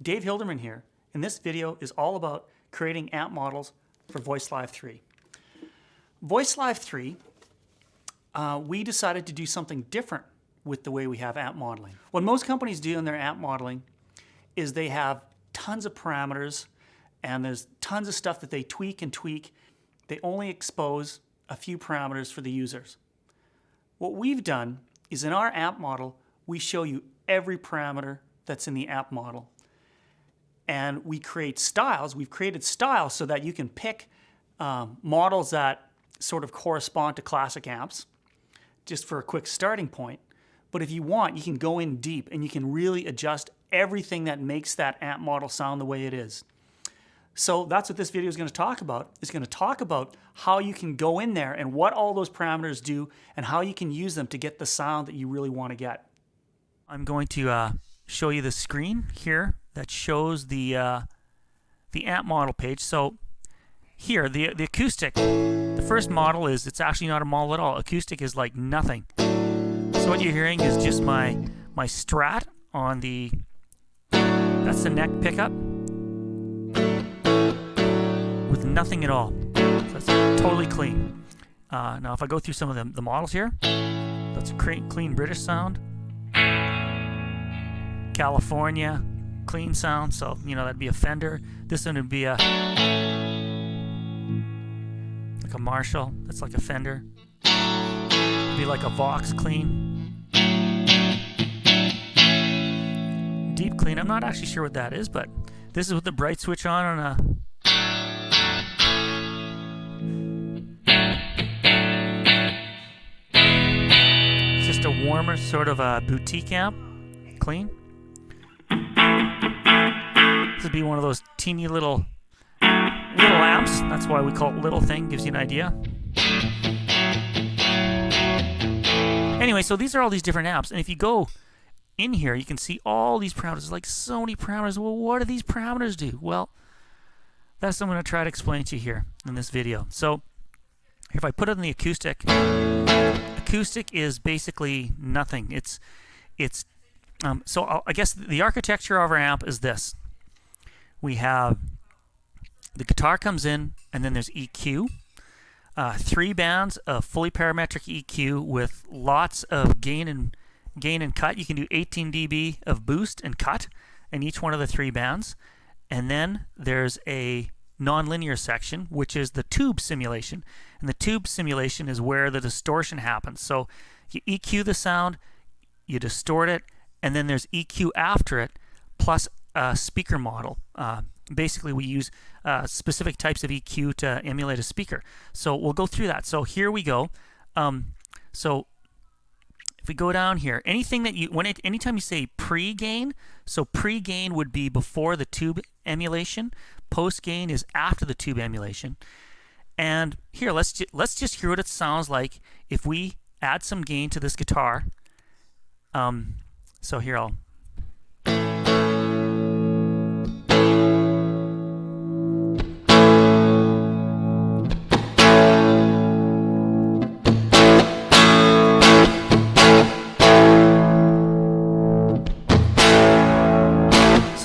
Dave Hilderman here, and this video is all about creating amp models for VoiceLive 3. VoiceLive 3, uh, we decided to do something different with the way we have amp modeling. What most companies do in their amp modeling is they have tons of parameters and there's tons of stuff that they tweak and tweak. They only expose a few parameters for the users. What we've done is in our amp model, we show you every parameter that's in the amp model and we create styles. We've created styles so that you can pick um, models that sort of correspond to classic amps, just for a quick starting point. But if you want, you can go in deep and you can really adjust everything that makes that amp model sound the way it is. So that's what this video is going to talk about. It's going to talk about how you can go in there and what all those parameters do and how you can use them to get the sound that you really want to get. I'm going to uh, show you the screen here that shows the uh, the amp model page. So here, the the acoustic, the first model is it's actually not a model at all. Acoustic is like nothing. So what you're hearing is just my my strat on the that's the neck pickup with nothing at all. So that's totally clean. Uh, now if I go through some of the, the models here, that's a clean British sound. California, clean sound, so you know that'd be a Fender. This one would be a like a Marshall. That's like a Fender. Be like a Vox clean. Deep clean. I'm not actually sure what that is, but this is with the bright switch on on a uh, just a warmer sort of a boutique amp. Clean. This would be one of those teeny little little amps. That's why we call it little thing. Gives you an idea. Anyway, so these are all these different amps, and if you go in here, you can see all these parameters. Like so many parameters. Well, what do these parameters do? Well, that's what I'm going to try to explain to you here in this video. So, if I put it in the acoustic, acoustic is basically nothing. It's it's um, so I'll, I guess the architecture of our amp is this we have the guitar comes in and then there's EQ. Uh, three bands of fully parametric EQ with lots of gain and gain and cut. You can do 18 dB of boost and cut in each one of the three bands. And then there's a nonlinear section, which is the tube simulation. And the tube simulation is where the distortion happens. So you EQ the sound, you distort it, and then there's EQ after it, plus uh, speaker model. Uh, basically, we use uh, specific types of EQ to emulate a speaker. So we'll go through that. So here we go. Um, so if we go down here, anything that you when it anytime you say pre-gain, so pre-gain would be before the tube emulation. Post-gain is after the tube emulation. And here, let's ju let's just hear what it sounds like if we add some gain to this guitar. Um, so here I'll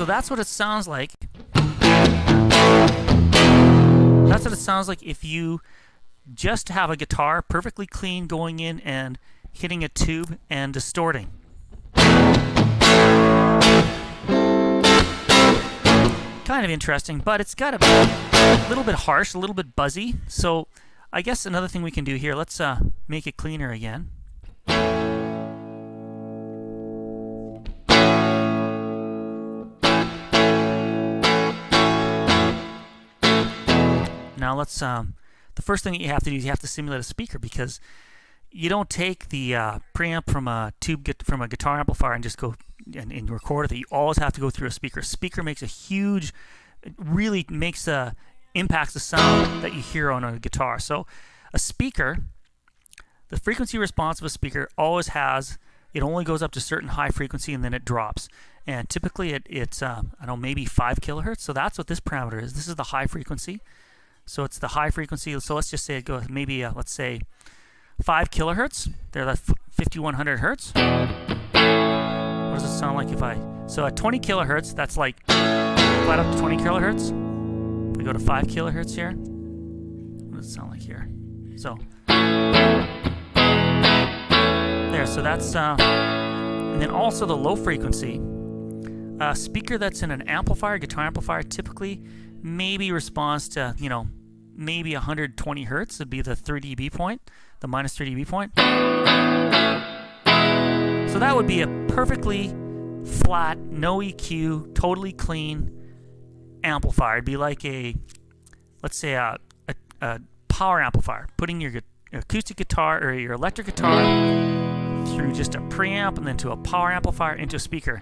So that's what it sounds like. That's what it sounds like if you just have a guitar perfectly clean going in and hitting a tube and distorting. Kind of interesting, but it's got a little bit harsh, a little bit buzzy. So I guess another thing we can do here, let's uh, make it cleaner again. Now let's, um, the first thing that you have to do is you have to simulate a speaker because you don't take the uh, preamp from a tube from a guitar amplifier and just go and, and record it. You always have to go through a speaker. A speaker makes a huge, really makes a impacts the sound that you hear on a guitar. So a speaker, the frequency response of a speaker always has, it only goes up to certain high frequency and then it drops. And typically it, it's, uh, I don't know, maybe 5 kilohertz. So that's what this parameter is. This is the high frequency. So it's the high frequency. So let's just say it goes maybe uh, let's say 5 kilohertz. They're at 5100 hertz. What does it sound like if I So at 20 kilohertz, that's like flat up to 20 kilohertz. We go to 5 kilohertz here. What does it sound like here? So there. So that's uh, and then also the low frequency. A speaker that's in an amplifier, guitar amplifier, typically maybe responds to you know maybe 120 hertz would be the 3 dB point, the minus 3 dB point. So that would be a perfectly flat, no EQ, totally clean amplifier. It'd be like a, let's say a, a, a power amplifier, putting your acoustic guitar or your electric guitar through just a preamp and then to a power amplifier into a speaker.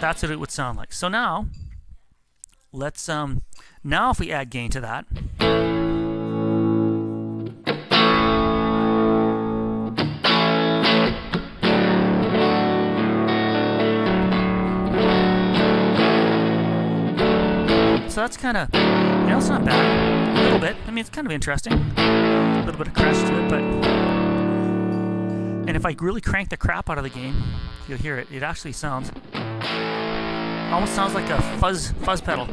That's what it would sound like. So now, let's um, now if we add gain to that. So that's kind of, you know, it's not bad. A little bit. I mean, it's kind of interesting. A little bit of crunch to it, but. And if I really crank the crap out of the gain, you'll hear it. It actually sounds, almost sounds like a fuzz fuzz pedal.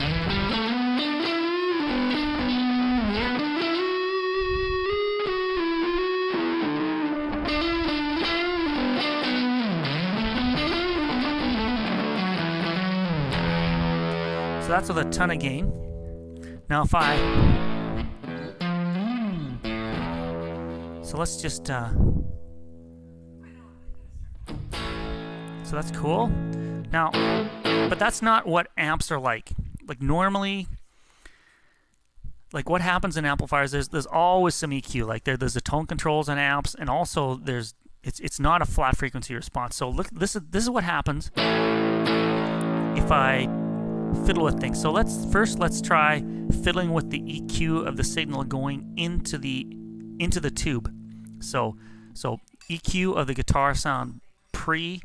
So that's with a ton of gain. Now if I... So let's just... Uh, so that's cool. Now, but that's not what amps are like. Like normally, like what happens in amplifiers, there's there's always some EQ. Like there, there's the tone controls on amps, and also there's it's it's not a flat frequency response. So look, this is this is what happens if I fiddle with things. So let's first let's try fiddling with the EQ of the signal going into the into the tube. So so EQ of the guitar sound pre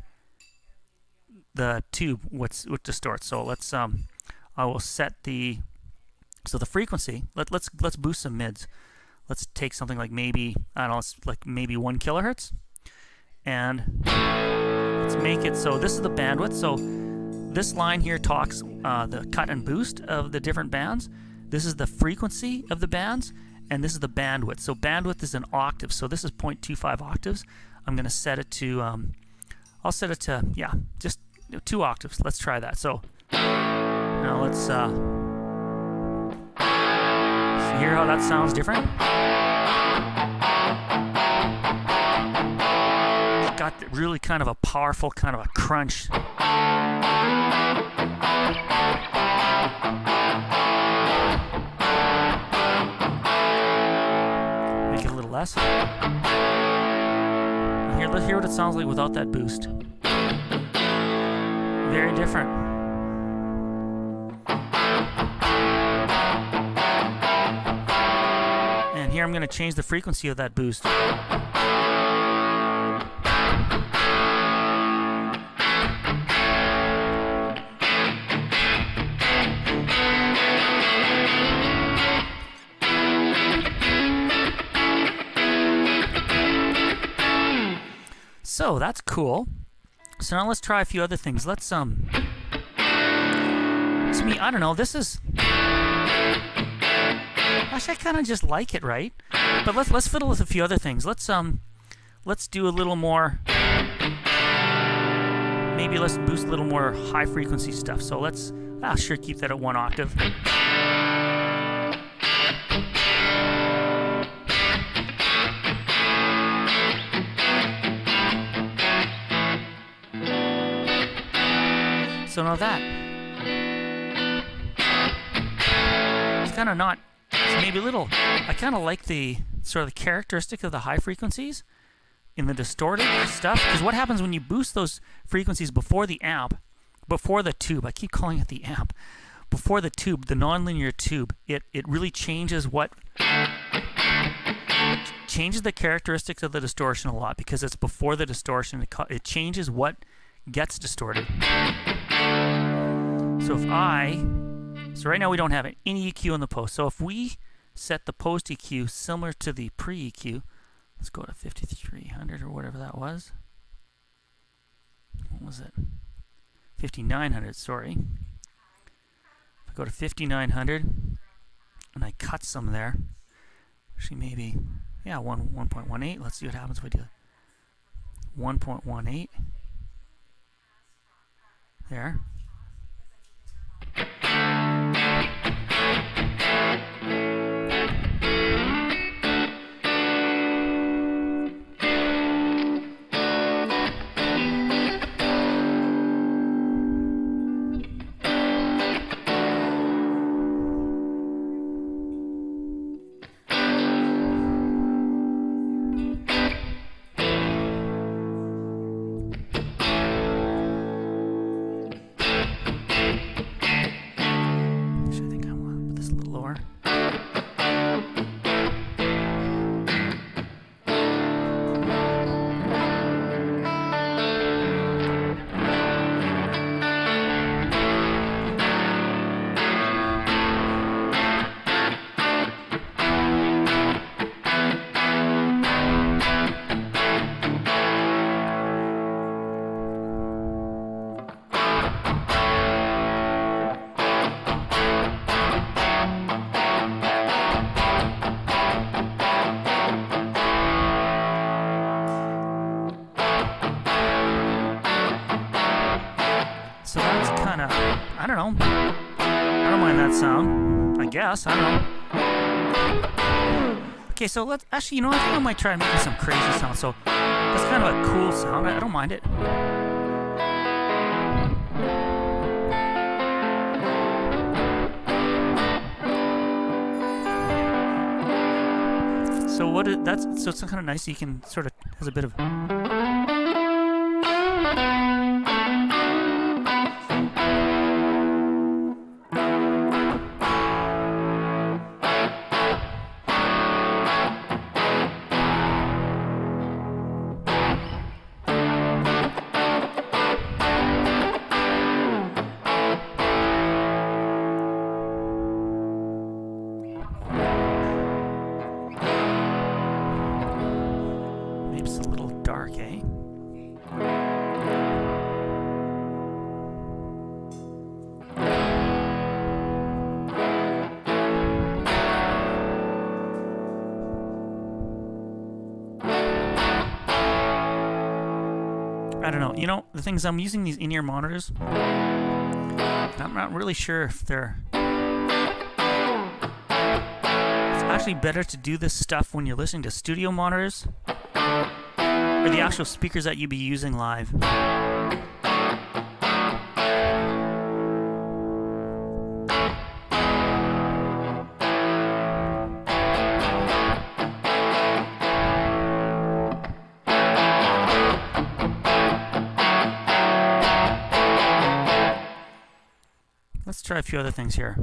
the tube what's what distorts. So let's um I will set the so the frequency. Let let's let's boost some mids. Let's take something like maybe I don't know, like maybe one kilohertz, and let's make it so this is the bandwidth. So this line here talks uh, the cut and boost of the different bands. This is the frequency of the bands, and this is the bandwidth. So bandwidth is an octave. So this is 0.25 octaves. I'm going to set it to, um, I'll set it to, yeah, just two octaves. Let's try that. So now let's uh, hear how that sounds different. Got really kind of a powerful kind of a crunch. Make it a little less. Here, let's hear what it sounds like without that boost. Very different. And here I'm going to change the frequency of that boost. So that's cool. So now let's try a few other things. Let's um to me, I don't know, this is Actually I kinda just like it, right? But let's let's fiddle with a few other things. Let's um let's do a little more maybe let's boost a little more high frequency stuff. So let's I'll sure keep that at one octave. So now that. It's kind of not, it's maybe a little, I kind of like the sort of the characteristic of the high frequencies in the distorted stuff. Because what happens when you boost those frequencies before the amp, before the tube, I keep calling it the amp, before the tube, the nonlinear tube, it, it really changes what changes the characteristics of the distortion a lot because it's before the distortion. It, it changes what gets distorted. So if I, so right now we don't have any EQ in the post. So if we set the post EQ similar to the pre-EQ, let's go to 5300 or whatever that was. What was it? 5900, sorry. If I go to 5900 and I cut some there, actually maybe, yeah, 1, 1.18. Let's see what happens if I do 1.18. There. Don't know. I don't mind that sound. I guess. I don't know. Okay, so let's actually, you know, I think I might try making some crazy sound. So that's kind of a cool sound. I, I don't mind it. So what? It, that's so it's kind of nice. You can sort of has a bit of. I don't know. You oh. know, the thing is, I'm using these in-ear monitors. I'm not really sure if they're... It's actually better to do this stuff when you're listening to studio monitors or the actual speakers that you'd be using live. Few other things here.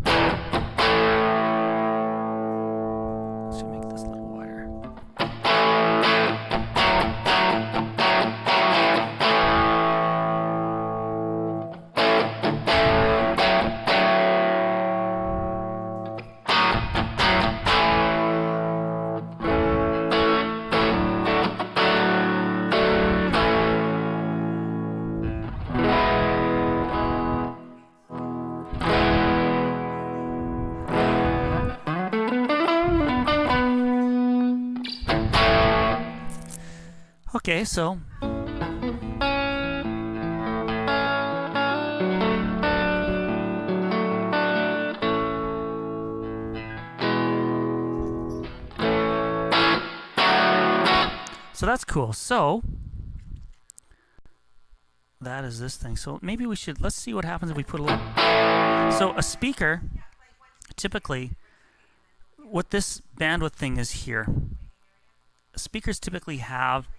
Okay, so So that's cool. So that is this thing. So maybe we should let's see what happens if we put a little So a speaker typically what this bandwidth thing is here. Speakers typically have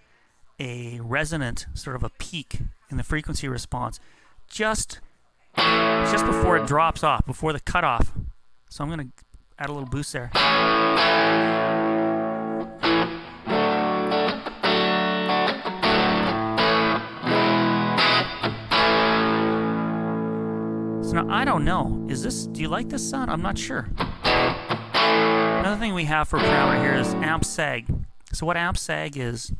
a resonant sort of a peak in the frequency response just just before it drops off, before the cutoff. So I'm going to add a little boost there. So now I don't know. Is this, do you like this sound? I'm not sure. Another thing we have for parameter here is amp sag. So what amp sag is,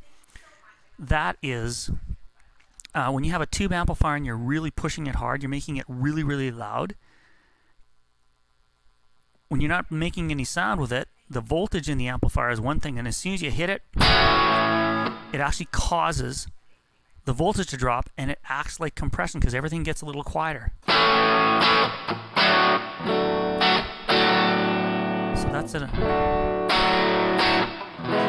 that is uh, when you have a tube amplifier and you're really pushing it hard, you're making it really, really loud. When you're not making any sound with it, the voltage in the amplifier is one thing, and as soon as you hit it, it actually causes the voltage to drop and it acts like compression because everything gets a little quieter. So that's it.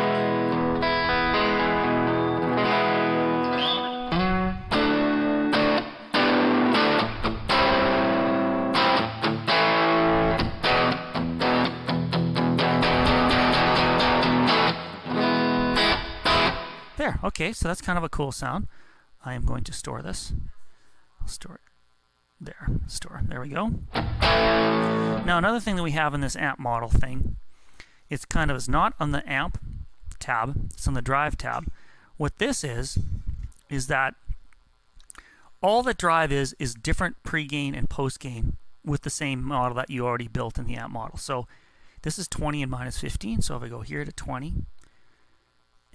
Okay, so that's kind of a cool sound. I am going to store this. I'll store it there. Store. There we go. Now another thing that we have in this amp model thing, it's kind of is not on the amp tab, it's on the drive tab. What this is, is that all that drive is is different pre-gain and post-gain with the same model that you already built in the amp model. So this is 20 and minus 15. So if I go here to 20,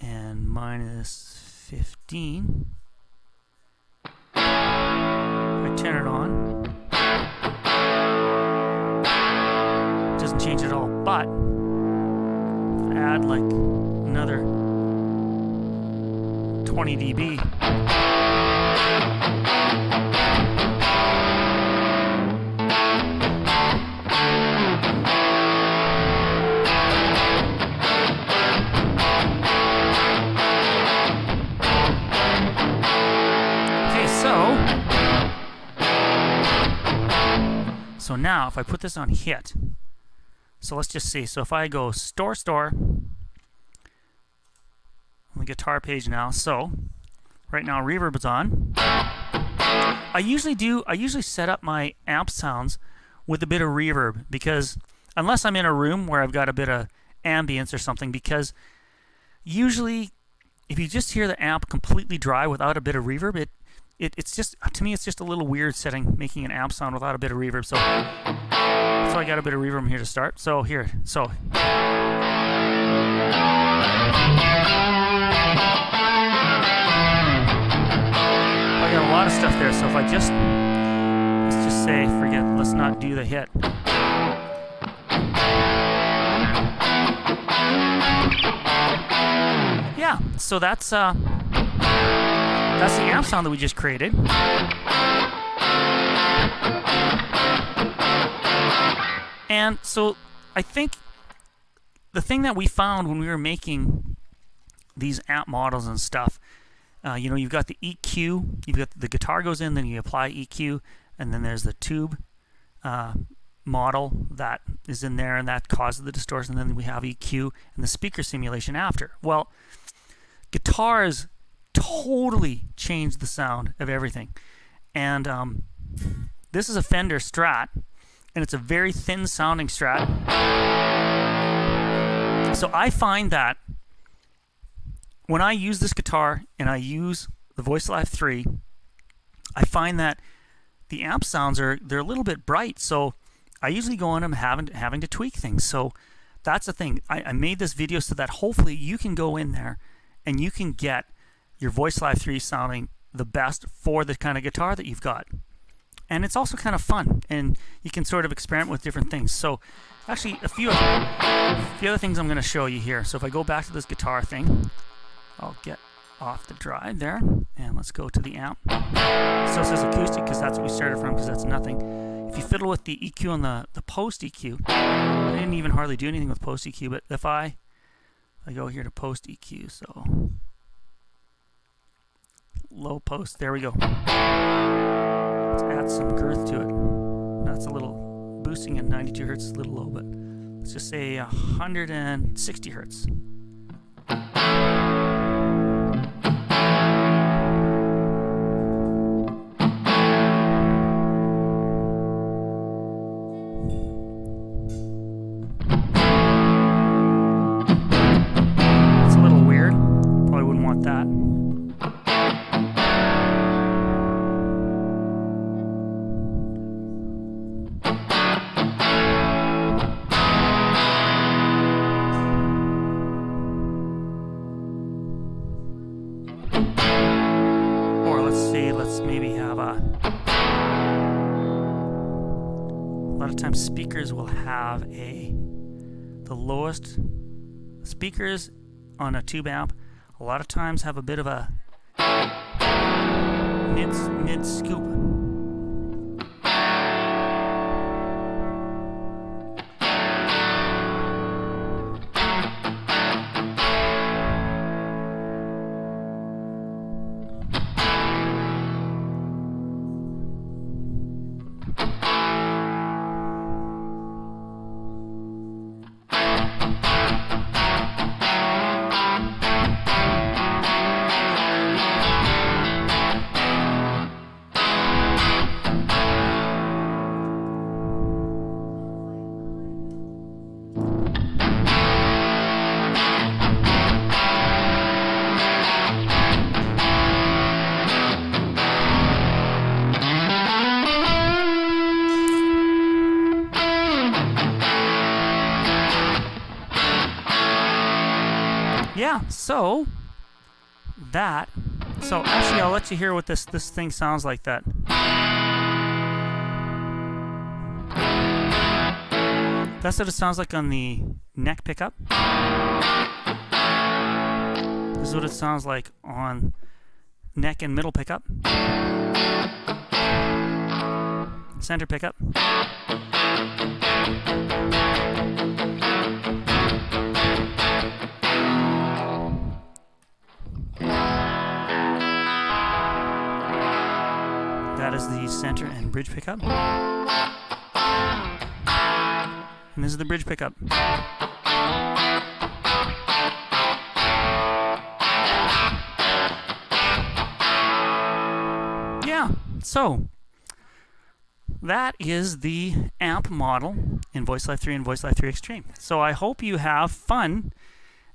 and minus 15. I turn it on. Doesn't change at all, but add like another 20 dB. So now if I put this on hit, so let's just see. So if I go store, store, on the guitar page now. So right now reverb is on. I usually do, I usually set up my amp sounds with a bit of reverb because unless I'm in a room where I've got a bit of ambience or something because usually if you just hear the amp completely dry without a bit of reverb, it it, it's just to me it's just a little weird setting making an amp sound without a bit of reverb. So so I got a bit of reverb here to start. So here so. I got a lot of stuff there so if I just let's just say forget let's not do the hit. Yeah so that's uh that's the amp sound that we just created. And so I think the thing that we found when we were making these amp models and stuff, uh, you know, you've got the EQ, you've got the guitar goes in, then you apply EQ, and then there's the tube uh, model that is in there, and that causes the distortion. And then we have EQ and the speaker simulation after. Well, guitars totally changed the sound of everything. And um, this is a Fender Strat, and it's a very thin sounding Strat. So I find that when I use this guitar and I use the Voice Live 3, I find that the amp sounds are they're a little bit bright. So I usually go in and having having to tweak things. So that's the thing. I, I made this video so that hopefully you can go in there and you can get your Voice Live 3 sounding the best for the kind of guitar that you've got. And it's also kind of fun, and you can sort of experiment with different things. So, actually, a few, of the other things I'm going to show you here. So if I go back to this guitar thing, I'll get off the drive there, and let's go to the amp. So it says acoustic because that's what we started from, because that's nothing. If you fiddle with the EQ and the, the post EQ, I didn't even hardly do anything with post EQ, but if I, I go here to post EQ, so low post. There we go. Let's add some girth to it. That's a little boosting at 92 hertz a little low, but let's just say 160 hertz. Speakers will have a the lowest speakers on a tube amp a lot of times have a bit of a mid mid scoop. So that. So actually, I'll let you hear what this this thing sounds like. That. That's what it sounds like on the neck pickup. This is what it sounds like on neck and middle pickup. Center pickup. The center and bridge pickup. And this is the bridge pickup. Yeah, so that is the amp model in Voice Live 3 and Voice Live 3 Extreme. So I hope you have fun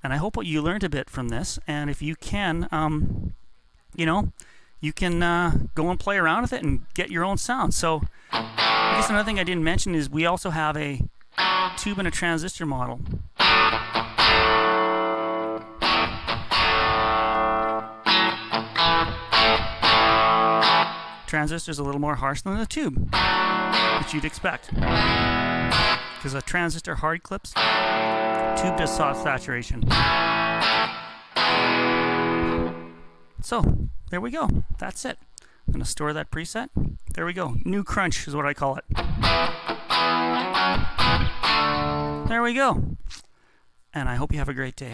and I hope what you learned a bit from this. And if you can, um, you know, you can uh, go and play around with it and get your own sound. So I guess another thing I didn't mention is we also have a tube and a transistor model. Transistor is a little more harsh than the tube, which you'd expect. Because a transistor hard clips, tube does soft saturation. So, there we go. That's it. I'm going to store that preset. There we go. New crunch is what I call it. There we go. And I hope you have a great day.